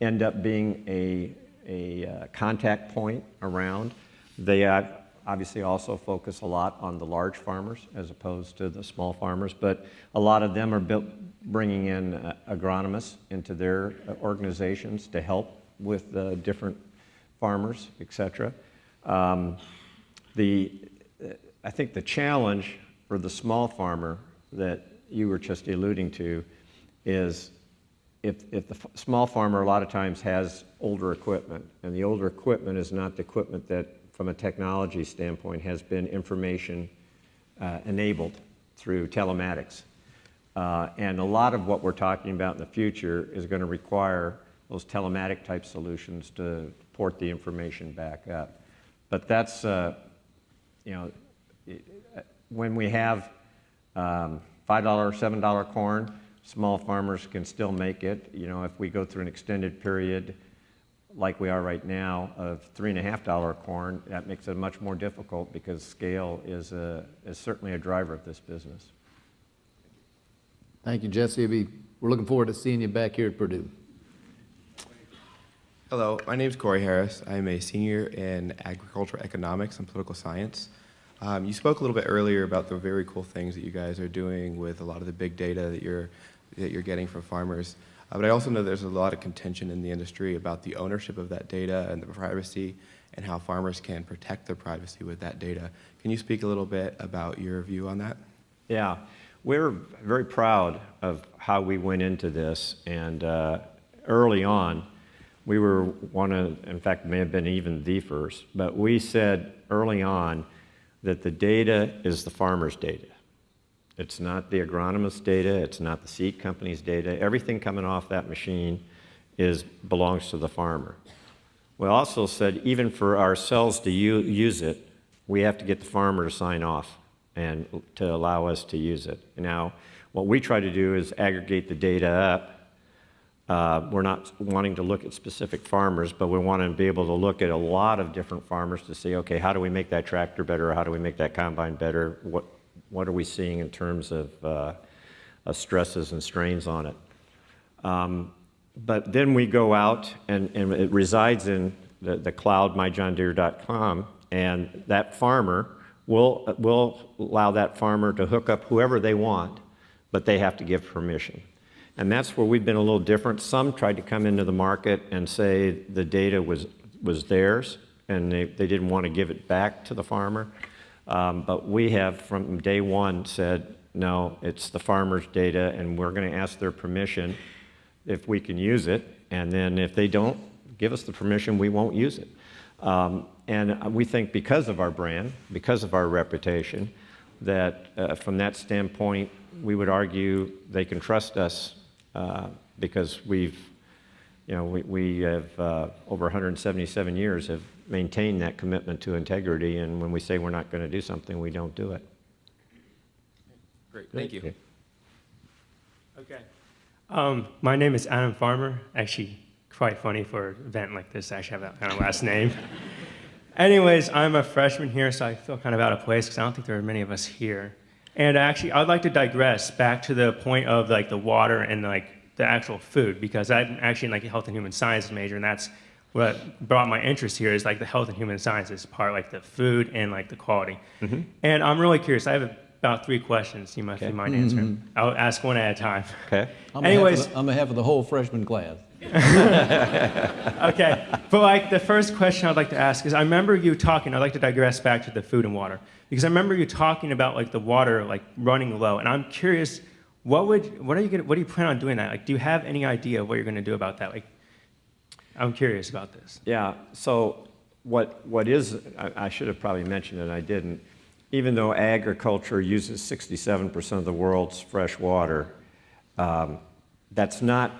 end up being a, a uh, contact point around. They uh, obviously also focus a lot on the large farmers as opposed to the small farmers, but a lot of them are built, bringing in uh, agronomists into their uh, organizations to help with the different farmers, et cetera. Um, the, I think the challenge for the small farmer that you were just alluding to is if, if the small farmer a lot of times has older equipment, and the older equipment is not the equipment that from a technology standpoint, has been information uh, enabled through telematics. Uh, and a lot of what we're talking about in the future is going to require those telematic type solutions to port the information back up. But that's, uh, you know, when we have um, $5, $7 corn, small farmers can still make it. You know, if we go through an extended period like we are right now of three and a half dollar corn, that makes it much more difficult because scale is, a, is certainly a driver of this business. Thank you, Jesse. It'll We're looking forward to seeing you back here at Purdue. Hello, my name is Corey Harris. I'm a senior in agricultural economics and political science. Um, you spoke a little bit earlier about the very cool things that you guys are doing with a lot of the big data that you're that you're getting from farmers. Uh, but I also know there's a lot of contention in the industry about the ownership of that data and the privacy. and how farmers can protect their privacy with that data. Can you speak a little bit about your view on that? Yeah, we're very proud of how we went into this, and uh, early on, we were one of, in fact, may have been even the first, but we said early on that the data is the farmer's data. It's not the agronomist's data, it's not the seed company's data. Everything coming off that machine is, belongs to the farmer. We also said even for ourselves to use it, we have to get the farmer to sign off and to allow us to use it. Now, what we try to do is aggregate the data up. Uh, we're not wanting to look at specific farmers, but we want to be able to look at a lot of different farmers to see, okay, how do we make that tractor better? How do we make that combine better? What, what are we seeing in terms of uh, uh, stresses and strains on it? Um, but then we go out and, and it resides in the, the cloud, myjohndeere.com, and that farmer will, will allow that farmer to hook up whoever they want, but they have to give permission. And that's where we've been a little different. Some tried to come into the market and say the data was, was theirs, and they, they didn't want to give it back to the farmer. Um, but we have, from day one, said, no, it's the farmer's data, and we're going to ask their permission if we can use it, and then if they don't give us the permission, we won't use it. Um, and we think because of our brand, because of our reputation, that uh, from that standpoint, we would argue they can trust us uh, because we've, you know, we, we have uh, over 177 years have maintained that commitment to integrity, and when we say we're not going to do something, we don't do it. Great, thank you. Okay. Um, my name is Adam Farmer. Actually, quite funny for an event like this. I actually have that kind of last name. Anyways, I'm a freshman here, so I feel kind of out of place because I don't think there are many of us here. And actually, I'd like to digress back to the point of like the water and like the actual food because I'm actually in like a health and human sciences major, and that's what brought my interest here is like the health and human sciences part, like the food and like the quality. Mm-hmm. And I'm really curious. I have about three questions. You might, Okay. you mind answering. Mm-hmm. I'll ask one at a time. Okay? On behalf of Anyways, the- On behalf of the whole freshman class. okay. But like the first question I'd like to ask is I remember you talking, I'd like to digress back to the food and water. Because I remember you talking about like the water like running low. And I'm curious, what would what are you gonna what do you plan on doing that? Like do you have any idea what you're gonna do about that? Like I'm curious about this. Yeah, so what, what is, I, I should have probably mentioned it, I didn't. Even though agriculture uses 67% of the world's fresh water, um, that's not,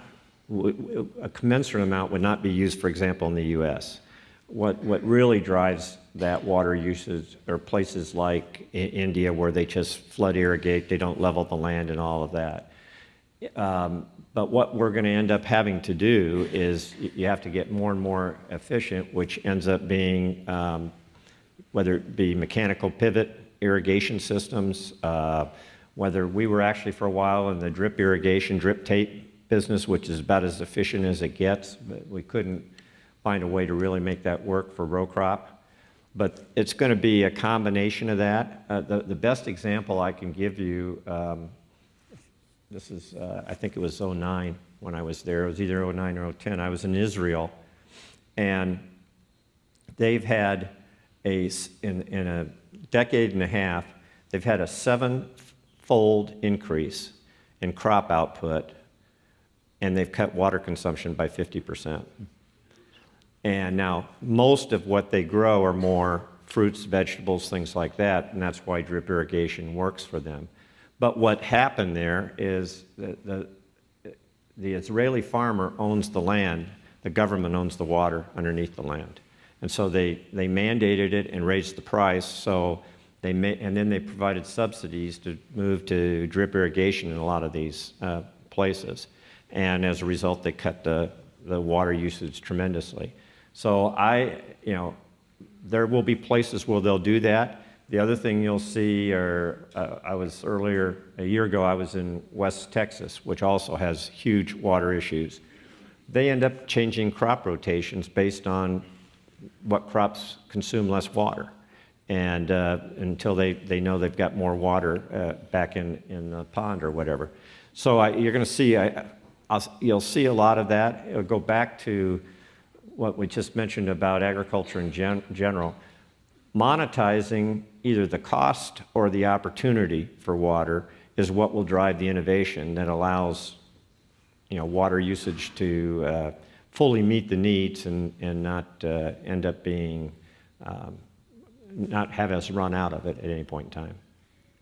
a commensurate amount would not be used, for example, in the US. What, what really drives that water usage are places like India where they just flood irrigate, they don't level the land and all of that. Um, But what we're going to end up having to do is you have to get more and more efficient, which ends up being, um, whether it be mechanical pivot irrigation systems, uh, whether we were actually for a while in the drip irrigation, drip tape business, which is about as efficient as it gets, but we couldn't find a way to really make that work for row crop. But it's going to be a combination of that. Uh, The, the best example I can give you, um, this is, uh, I think it was '09 when I was there. It was either '09 or '10. I was in Israel, and they've had a, in, in a decade and a half, they've had a seven-fold increase in crop output, and they've cut water consumption by 50%. And now, most of what they grow are more fruits, vegetables, things like that, and that's why drip irrigation works for them. But what happened there is that the, the Israeli farmer owns the land, the government owns the water underneath the land. And so they, they mandated it and raised the price, so they ma- and then they provided subsidies to move to drip irrigation in a lot of these uh, places. And as a result, they cut the, the water usage tremendously. So I, you know, there will be places where they'll do that. The other thing you'll see are, uh, I was earlier, a year ago, I was in West Texas, which also has huge water issues. They end up changing crop rotations based on what crops consume less water. And uh, until they, they know they've got more water uh, back in, in the pond or whatever. So I, you're to see, I, you'll see a lot of that. It'll go back to what we just mentioned about agriculture in gen general, monetizing either the cost or the opportunity for water is what will drive the innovation that allows you know, water usage to uh, fully meet the needs and, and not uh, end up being, um, not have us run out of it at any point in time.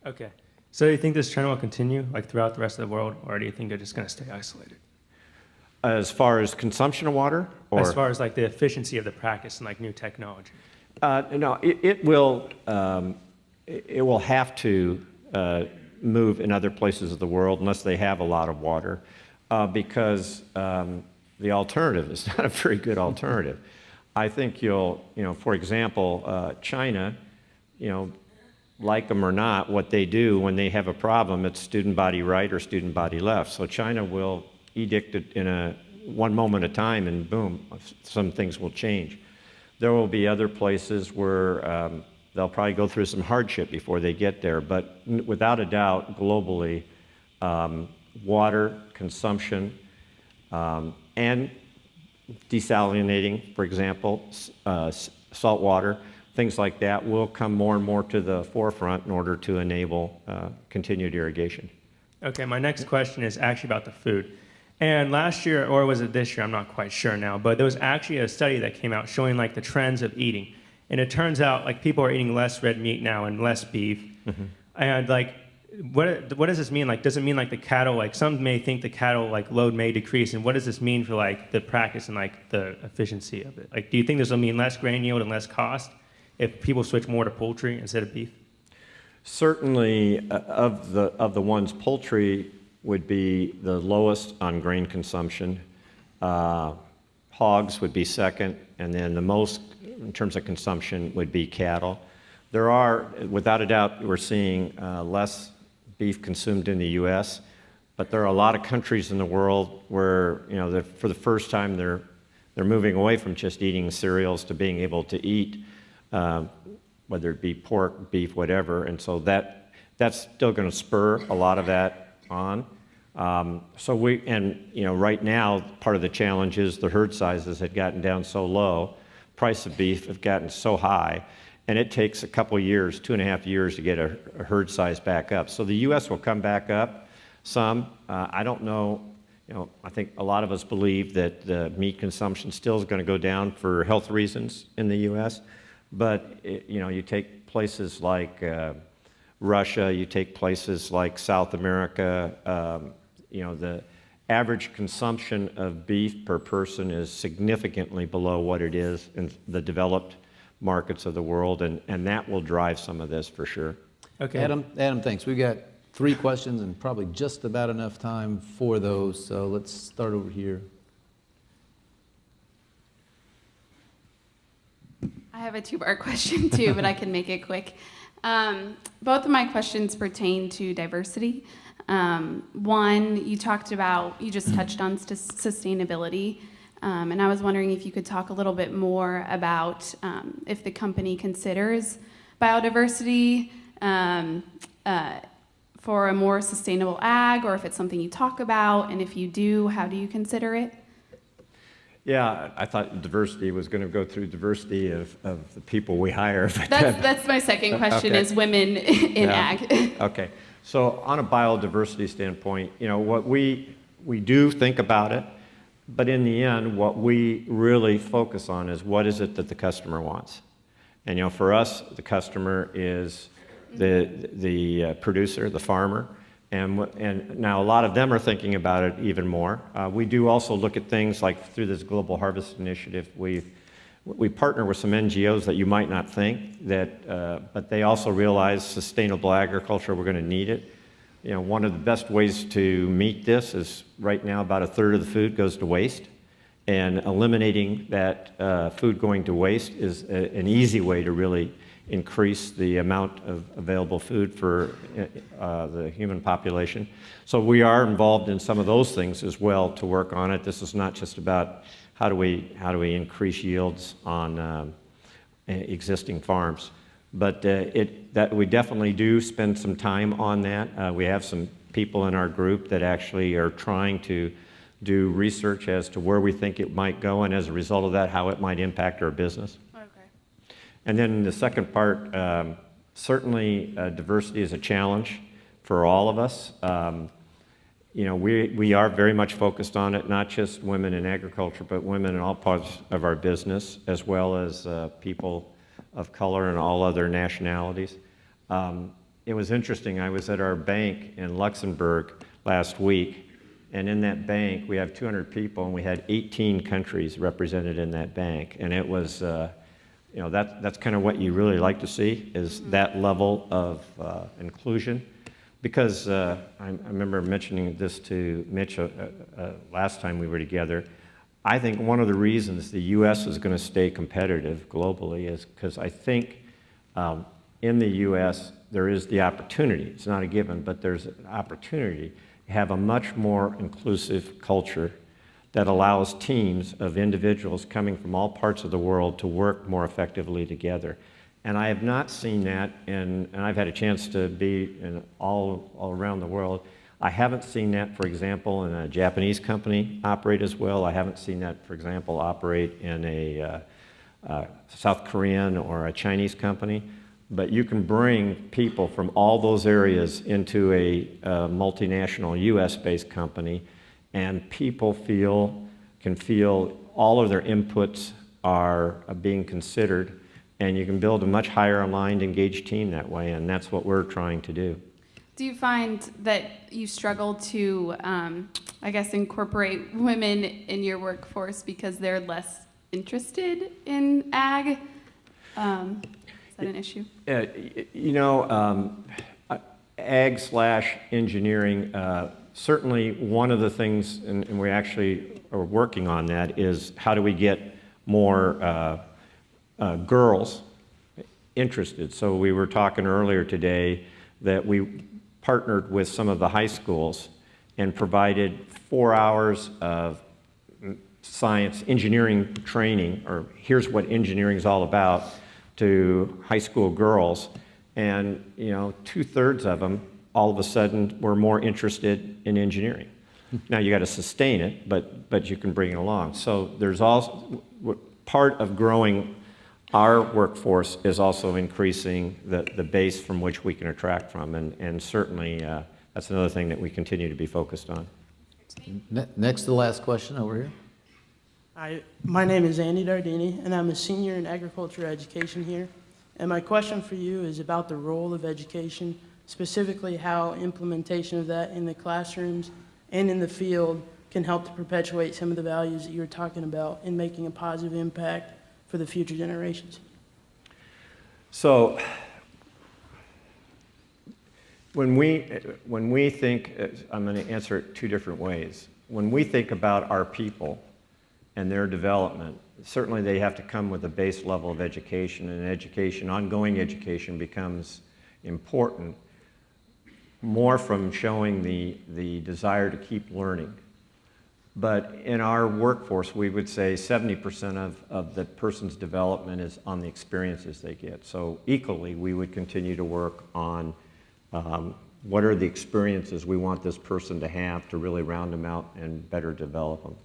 Okay. So do you think this trend will continue like throughout the rest of the world, or do you think it's just going to stay isolated? As far as consumption of water? Or? As far as like the efficiency of the practice and like new technology. Uh, no, it, it will, um, it, will have to uh, move in other places of the world unless they have a lot of water, uh, because um, the alternative is not a very good alternative. I think you'll, you know, for example, uh, China, you know, like them or not, what they do when they have a problem, it's student body right or student body left. So China will edict it in a one moment of time, and boom, some things will change. There will be other places where um, they'll probably go through some hardship before they get there, but without a doubt, globally, um, water consumption um, and desalinating, for example, uh, salt water, things like that will come more and more to the forefront in order to enable uh, continued irrigation. Okay, my next question is actually about the food. And last year, or was it this year, I'm not quite sure now, but there was actually a study that came out showing like the trends of eating. And it turns out like people are eating less red meat now and less beef. Mm-hmm. And like, what, what does this mean? Like, does it mean like the cattle, like some may think the cattle like load may decrease. And what does this mean for like the practice and like the efficiency of it? Like, do you think this will mean less grain yield and less cost if people switch more to poultry instead of beef? Certainly, uh, of the of the ones poultry would be the lowest on grain consumption. Uh, hogs would be second, and then the most in terms of consumption would be cattle. There are, without a doubt, we're seeing uh, less beef consumed in the U.S., but there are a lot of countries in the world where, you know, for the first time they're, they're moving away from just eating cereals to being able to eat, uh, whether it be pork, beef, whatever, and so that, that's still going to spur a lot of that on. Um, so we, and you know, right now, part of the challenge is the herd sizes had gotten down so low, price of beef have gotten so high, and it takes a couple years, two and a half years to get a, a herd size back up. So the U.S. will come back up some. Uh, I don't know, you know, I think a lot of us believe that the meat consumption still is going to go down for health reasons in the U.S., but it, you know, you take places like uh, Russia, you take places like South America, um, you know, the average consumption of beef per person is significantly below what it is in the developed markets of the world, and, and that will drive some of this for sure. Okay. Adam, Adam, thanks. We've got three questions and probably just about enough time for those, so let's start over here. I have a two-part question too, but I can make it quick. Um, both of my questions pertain to diversity. Um, one, you talked about, you just touched on sustainability, um, and I was wondering if you could talk a little bit more about um, if the company considers biodiversity um, uh, for a more sustainable ag, or if it's something you talk about, and if you do, how do you consider it? Yeah, I thought diversity was going to go through diversity of, of the people we hire. That's, that's my second question okay. is women in yeah. ag. okay. So on a biodiversity standpoint, you know, what we, we do think about it, but in the end, what we really focus on is what is it that the customer wants. And, you know, for us, the customer is the, the uh, producer, the farmer, and, and now a lot of them are thinking about it even more. Uh, we do also look at things like through this Global Harvest Initiative, we we partner with some NGOs that you might not think, that, uh, but they also realize sustainable agriculture, we're going to need it. You know, one of the best ways to meet this is right now about a third of the food goes to waste. And eliminating that uh, food going to waste is a, an easy way to really increase the amount of available food for uh, the human population. So we are involved in some of those things as well to work on it. This is not just about how do we, how do we increase yields on um, existing farms. But uh, it, that we definitely do spend some time on that. Uh, we have some people in our group that actually are trying to do research as to where we think it might go, and as a result of that, how it might impact our business. Okay. And then the second part, um, certainly uh, diversity is a challenge for all of us. Um, you know, we, we are very much focused on it, not just women in agriculture, but women in all parts of our business, as well as uh, people of color and all other nationalities. Um, it was interesting, I was at our bank in Luxembourg last week, and in that bank, we have 200 people, and we had 18 countries represented in that bank. And it was, uh, you know, that, that's kind of what you really like to see, is that level of uh, inclusion. Because uh, I, I remember mentioning this to Mitch uh, uh, last time we were together. I think one of the reasons the U.S. is going to stay competitive globally is because I think um, in the U.S. there is the opportunity, it's not a given, but there's an opportunity to have a much more inclusive culture that allows teams of individuals coming from all parts of the world to work more effectively together. And I have not seen that, in, and I've had a chance to be in all, all around the world. I haven't seen that, for example, in a Japanese company operate as well. I haven't seen that, for example, operate in a uh, uh, South Korean or a Chinese company. But you can bring people from all those areas into a uh, multinational US-based company, and people feel, can feel all of their inputs are being considered and you can build a much higher aligned, engaged team that way, and that's what we're trying to do. Do you find that you struggle to, um, I guess, incorporate women in your workforce because they're less interested in ag? Um, is that an issue? Uh, you know, um, ag slash engineering, uh, certainly one of the things, and, and, we actually are working on that, is how do we get more uh, uh, girls interested. So we were talking earlier today that we partnered with some of the high schools and provided four hours of science engineering training, or here's what engineering is all about, to high school girls. And, you know, two-thirds of them all of a sudden were more interested in engineering. Now you got to sustain it, but, but you can bring it along. So there's also, part of growing our workforce is also increasing the, the base from which we can attract from, and, and certainly uh, that's another thing that we continue to be focused on. Next to the last question over here. Hi, my name is Andy Dardini, and I'm a senior in agriculture education here. And my question for you is about the role of education, specifically how implementation of that in the classrooms and in the field can help to perpetuate some of the values that you were talking about in making a positive impact for the future generations? So when we, when we think, I'm going to answer it two different ways. When we think about our people and their development, certainly they have to come with a base level of education, and education, ongoing education becomes important more from showing the, the desire to keep learning but in our workforce, we would say 70% of, of the person's development is on the experiences they get. So equally, we would continue to work on um, what are the experiences we want this person to have to really round them out and better develop them.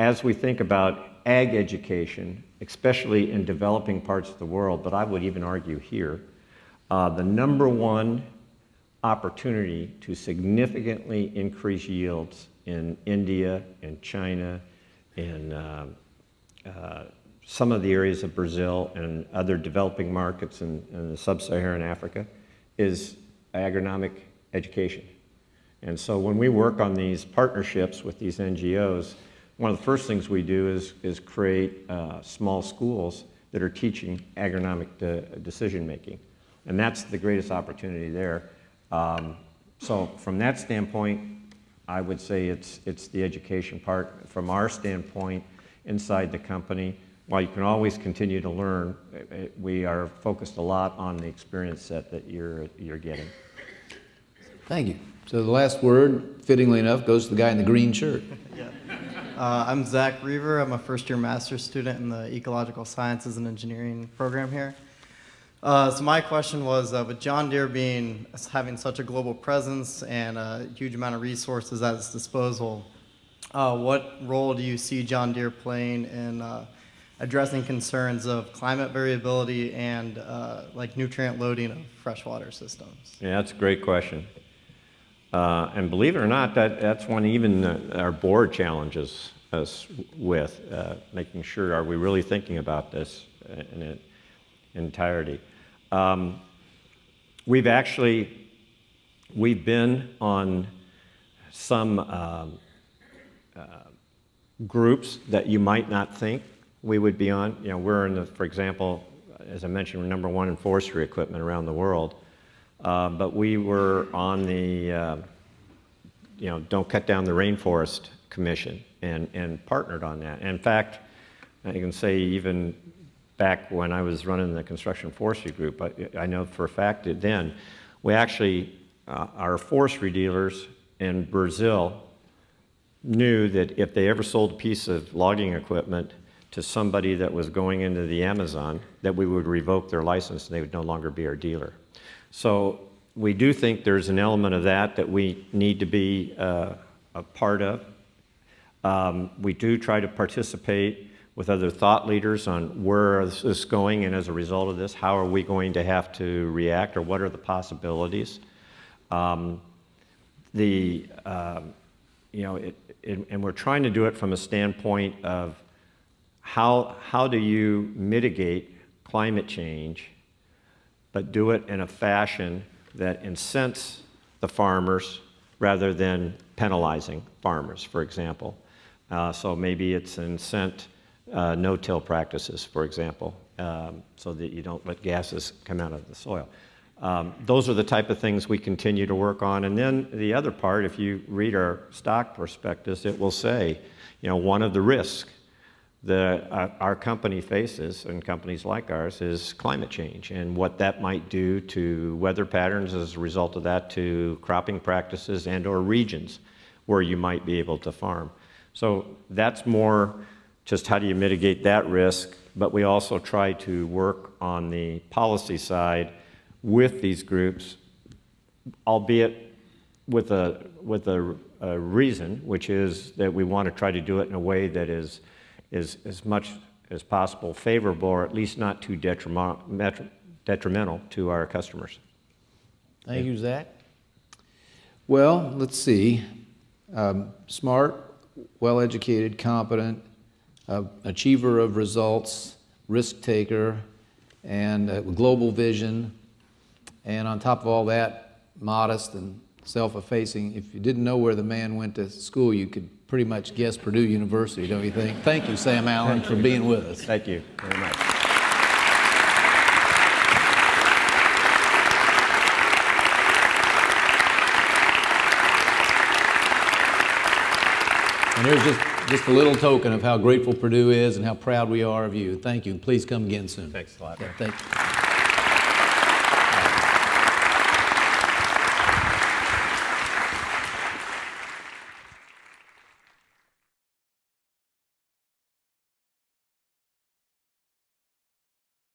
As we think about ag education, especially in developing parts of the world, but I would even argue here, uh, the number one opportunity to significantly increase yields in India, in China, in um, uh, some of the areas of Brazil and other developing markets in, in sub-Saharan Africa is agronomic education. And so when we work on these partnerships with these NGOs, one of the first things we do is, is create uh, small schools that are teaching agronomic de decision making. And that's the greatest opportunity there. Um, so from that standpoint, I would say it's, it's the education part. From our standpoint, inside the company, while you can always continue to learn, we are focused a lot on the experience set that you're, you're getting. Thank you. So the last word, fittingly enough, goes to the guy in the green shirt. yeah. Uh, I'm Zach Reaver. I'm a first-year master's student in the Ecological Sciences and Engineering program here. Uh, so my question was, uh, with John Deere being having such a global presence and a huge amount of resources at its disposal, uh, what role do you see John Deere playing in uh, addressing concerns of climate variability and uh, like nutrient loading of freshwater systems? Yeah, that's a great question. Uh, and believe it or not, that, that's one even our board challenges us with, making sure, are we really thinking about this in entirety? Um, we've actually, we've been on some um, uh, groups that you might not think we would be on. You know, we're in the, for example, as I mentioned, we're number one in forestry equipment around the world. Uh, but we were on the, uh, you know, Don't Cut Down the Rainforest Commission and, and partnered on that. In fact, I can say even back when I was running the construction forestry group, I, I know for a fact that then we actually, uh, our forestry dealers in Brazil knew that if they ever sold a piece of logging equipment to somebody that was going into the Amazon, that we would revoke their license and they would no longer be our dealer. So we do think there's an element of that that we need to be uh, a part of. Um, we do try to participate with other thought leaders on where is this is going and as a result of this, how are we going to have to react or what are the possibilities. Um, the, um, you know, it, it, and we're trying to do it from a standpoint of how, how do you mitigate climate change, but do it in a fashion that incents the farmers rather than penalizing farmers, for example. Uh, so maybe it's an incent uh, no-till practices, for example, um, so that you don't let gases come out of the soil. Um, those are the type of things we continue to work on. And then the other part, if you read our stock prospectus, it will say, you know, one of the risks that uh, our company faces, and companies like ours, is climate change and what that might do to weather patterns as a result of that, to cropping practices and or regions where you might be able to farm. So that's more just how do you mitigate that risk, but we also try to work on the policy side with these groups, albeit with a, with a, a reason, which is that we want to try to do it in a way that is, is as much as possible favorable or at least not too detrimental, detrimental to our customers. Thank you, Zach. Well, let's see. Um, smart, well-educated, competent, uh, achiever of results, risk taker, and uh, global vision. And on top of all that, modest and self-effacing. If you didn't know where the man went to school, you could pretty much guess Purdue University, don't you think? Thank you, Sam Allen, for being with us. Thank you very much. And there's just, just a little token of how grateful Purdue is and how proud we are of you. Thank you, and please come again soon. Thanks a lot. Yeah, thank you.